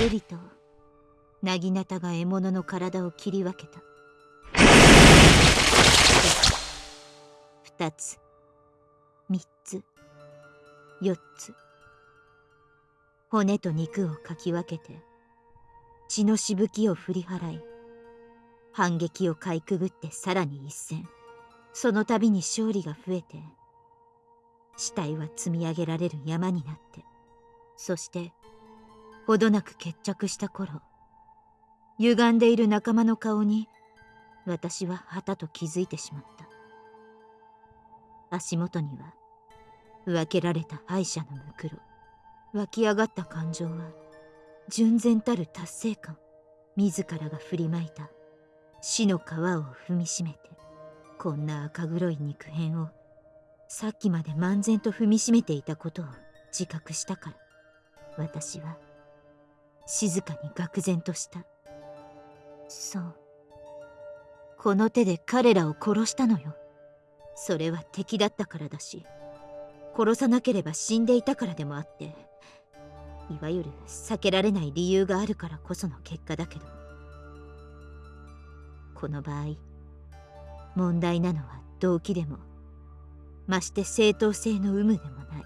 るりと薙刀が獲物の体を切り分けた。2つ3つ4つ。骨と肉をかき分けて血のしぶきを振り払い反撃をかいくぐってさらに一戦。その度に勝利が増えて死体は積み上げられる山になってそしてほどなく決着した頃歪んでいる仲間の顔に私ははたと気づいてしまった。足元には分けられた敗者のむくろ湧き上がった感情は純然たる達成感自らが振りまいた死の皮を踏みしめてこんな赤黒い肉片をさっきまで漫然と踏みしめていたことを自覚したから私は静かに愕然とした。そう。この手で彼らを殺したのよ。それは敵だったからだし。殺さなければ死んでいたからでもあって。いわゆる避けられない理由があるからこその結果だけど。この場合問題なのは動機でも。まして正当性の有無でもない。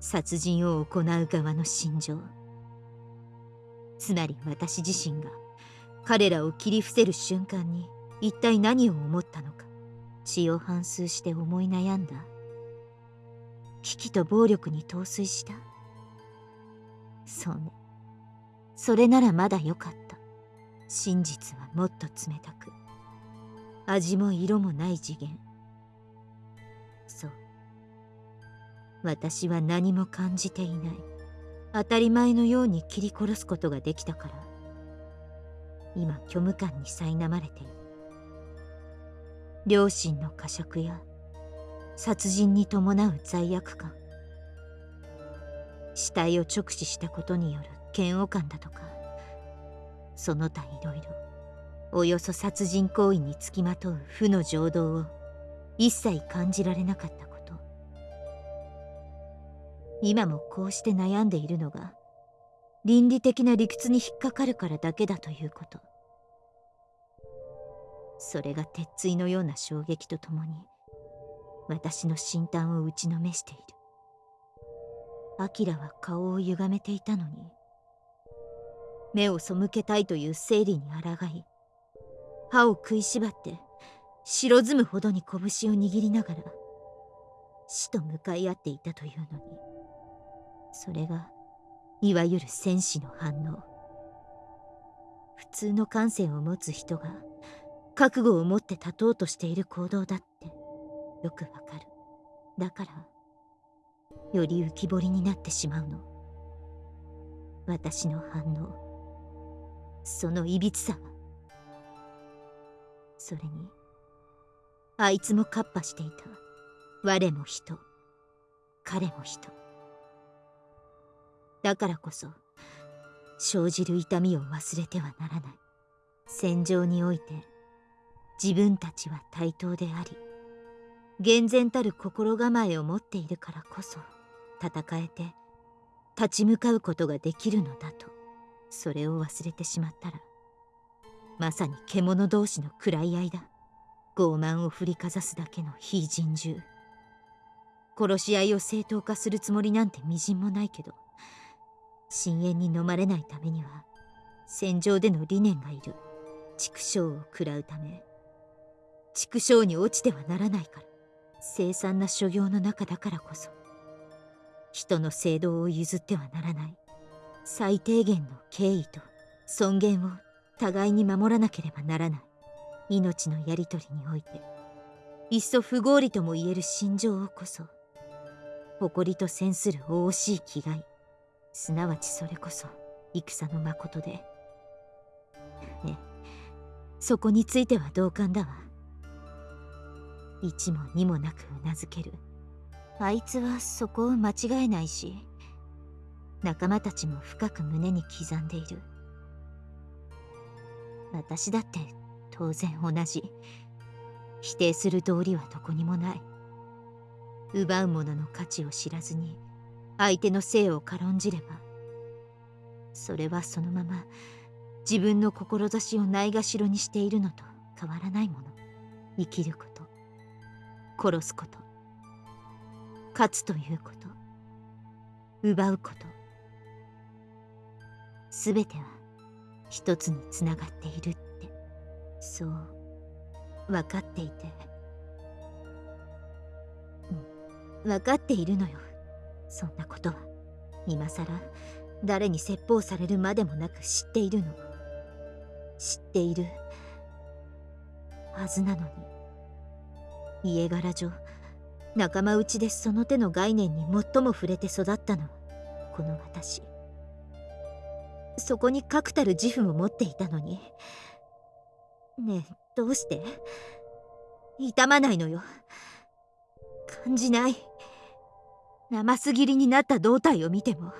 殺人を行う側の心情。つまり私自身が彼らを切り伏せる瞬間に一体何を思ったのか血を反芻して思い悩んだ。危機と暴力に陶酔した。そうね。それならまだよかった。真実はもっと冷たく。味も色もない次元。そう。私は何も感じていない。当たり前のように切り殺すことができたから。今虚無感に苛まれている。両親の呵責や殺人に伴う罪悪感。死体を直視したことによる嫌悪感だとか。その他いろいろおよそ殺人行為につきまとう負の情動を一切感じられなかった今もこうして悩んでいるのが倫理的な理屈に引っかかるからだけだということ。それが鉄槌のような衝撃とともに私の心胆を打ちのめしている。アキラは顔を歪めていたのに目を背けたいという生理に抗い歯を食いしばって白ずむほどに拳を握りながら死と向かい合っていたというのに。それがいわゆる戦士の反応。普通の感性を持つ人が覚悟を持って立とうとしている行動だってよくわかる。だからより浮き彫りになってしまうの。私の反応。そのいびつさはそれにあいつもカッパしていた。我も人。彼も人。だからこそ生じる痛みを忘れてはならない。戦場において自分たちは対等であり厳然たる心構えを持っているからこそ戦えて立ち向かうことができるのだとそれを忘れてしまったらまさに獣同士の喰らい合いだ。傲慢を振りかざすだけの非人獣。殺し合いを正当化するつもりなんてみじんもないけど深淵に飲まれないためには戦場での理念がいる。畜生を食らうため。畜生に落ちてはならないから。凄惨な所業の中だからこそ。人の聖堂を譲ってはならない。最低限の敬意と尊厳を互いに守らなければならない。命のやり取りにおいて。いっそ不合理とも言える心情をこそ誇りと戦する惜しい気概。すなわちそれこそ戦の誠で。ね。そこについては同感だわ。一も二もなくうなずける。あいつはそこを間違えないし仲間たちも深く胸に刻んでいる。私だって当然同じ。否定する道理はどこにもない。奪うものの価値を知らずに相手の性を軽んじればそれはそのまま自分の志をないがしろにしているのと変わらないもの生きること殺すこと勝つということ奪うこと全ては一つにつながっているってそう分かっていて分かっているのよ。そんなことは今さら誰に説法されるまでもなく知っているの。知っているはずなのに。家柄上仲間内でその手の概念に最も触れて育ったのはこの私。そこに確たる自負も持っていたのに。ねえどうして？痛まないのよ。感じない。生マス切りになった胴体を見ても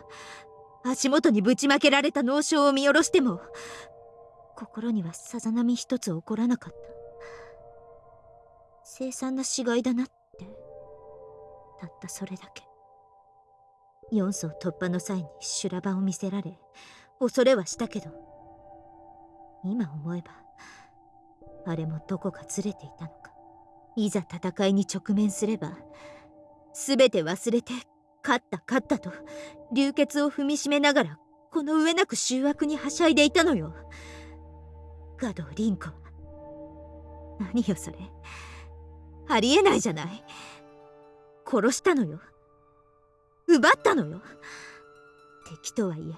足元にぶちまけられた脳症を見下ろしても心にはさざ波一つ起こらなかった。凄惨な死骸だなってたったそれだけ。4層突破の際に修羅場を見せられ恐れはしたけど今思えばあれもどこかずれていたのか。いざ戦いに直面すれば全て忘れて勝った勝ったと流血を踏みしめながらこの上なく醜悪にはしゃいでいたのよ。ガドリンコ何よそれ。ありえないじゃない。殺したのよ。奪ったのよ。敵とはいえ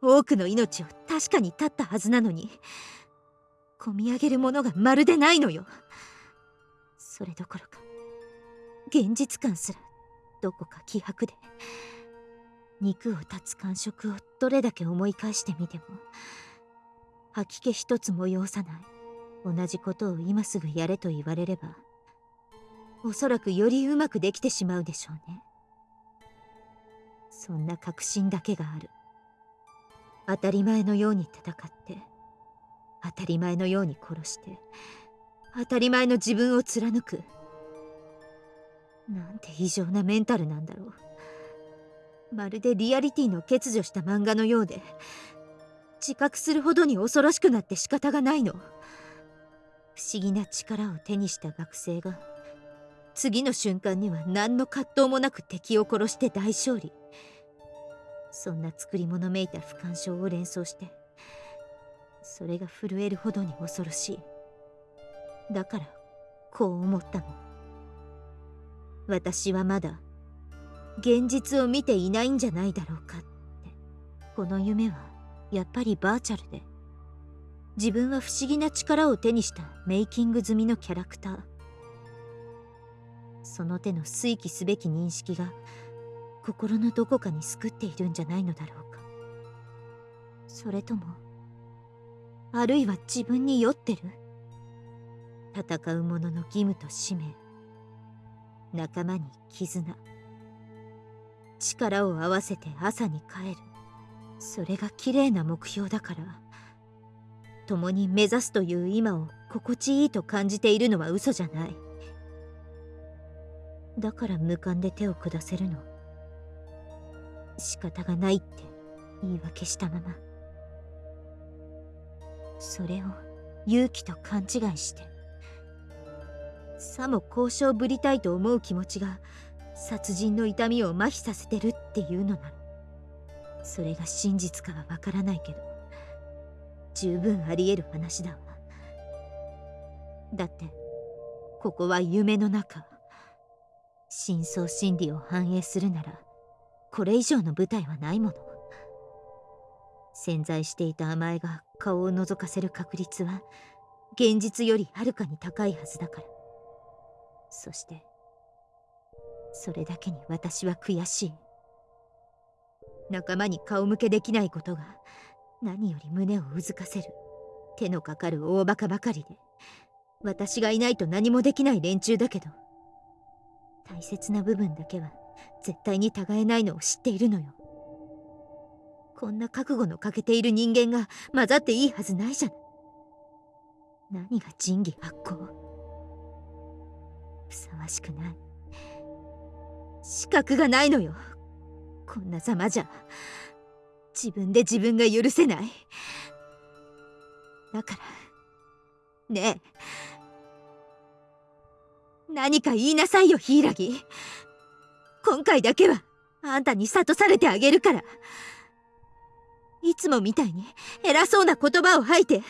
多くの命を確かに絶ったはずなのに込み上げるものがまるでないのよ。それどころか現実感すらどこか希薄で。肉を断つ感触をどれだけ思い返してみても吐き気一つも要さない。同じことを今すぐやれと言われればおそらくよりうまくできてしまうでしょうね。そんな確信だけがある。当たり前のように戦って当たり前のように殺して当たり前の自分を貫く。なんて異常なメンタルなんだろう。まるでリアリティの欠如した漫画のようで自覚するほどに恐ろしくなって仕方がないの。不思議な力を手にした学生が次の瞬間には何の葛藤もなく敵を殺して大勝利。そんな作り物めいた不干渉を連想してそれが震えるほどに恐ろしい。だからこう思ったの。私はまだ現実を見ていないんじゃないだろうかって。この夢はやっぱりバーチャルで。自分は不思議な力を手にしたメイキング済みのキャラクター。その手の推起すべき認識が心のどこかに救っているんじゃないのだろうか。それともあるいは自分に酔ってる？戦う者の義務と使命。仲間に絆。力を合わせて朝に帰る。それが綺麗な目標だから。共に目指すという今を心地いいと感じているのは嘘じゃない。だから無感で手を下せるの。仕方がないって言い訳したまま。それを勇気と勘違いして。さも交渉ぶりたいと思う気持ちが殺人の痛みを麻痺させてるっていうのならそれが真実かはわからないけど十分あり得る話だわ。だってここは夢の中。深層心理を反映するならこれ以上の舞台はないもの。潜在していた甘えが顔を覗かせる確率は現実よりはるかに高いはずだから。そしてそれだけに私は悔しい。仲間に顔向けできないことが何より胸をうずかせる。手のかかる大バカばかりで私がいないと何もできない連中だけど大切な部分だけは絶対に違えないのを知っているのよ。こんな覚悟の欠けている人間が混ざっていいはずないじゃない。何が仁義発行。ふさわしくない。資格がないのよ。こんなざまじゃ。自分で自分が許せない。だから。ねえ。何か言いなさいよ柊今回だけはあんたに諭されてあげるから。いつもみたいに偉そうな言葉を吐いて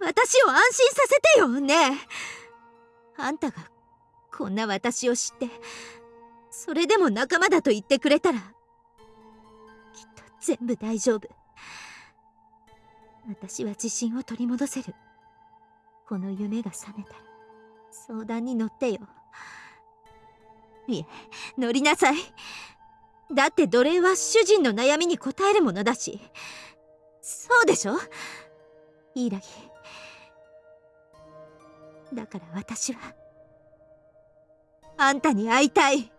私を安心させてよ。ねえ。あんたがこんな私を知ってそれでも仲間だと言ってくれたらきっと全部大丈夫。私は自信を取り戻せる。この夢が覚めたら相談に乗ってよ。いえ乗りなさい。だって奴隷は主人の悩みに応えるものだし。そうでしょ？イーラギだから私はあんたに会いたい。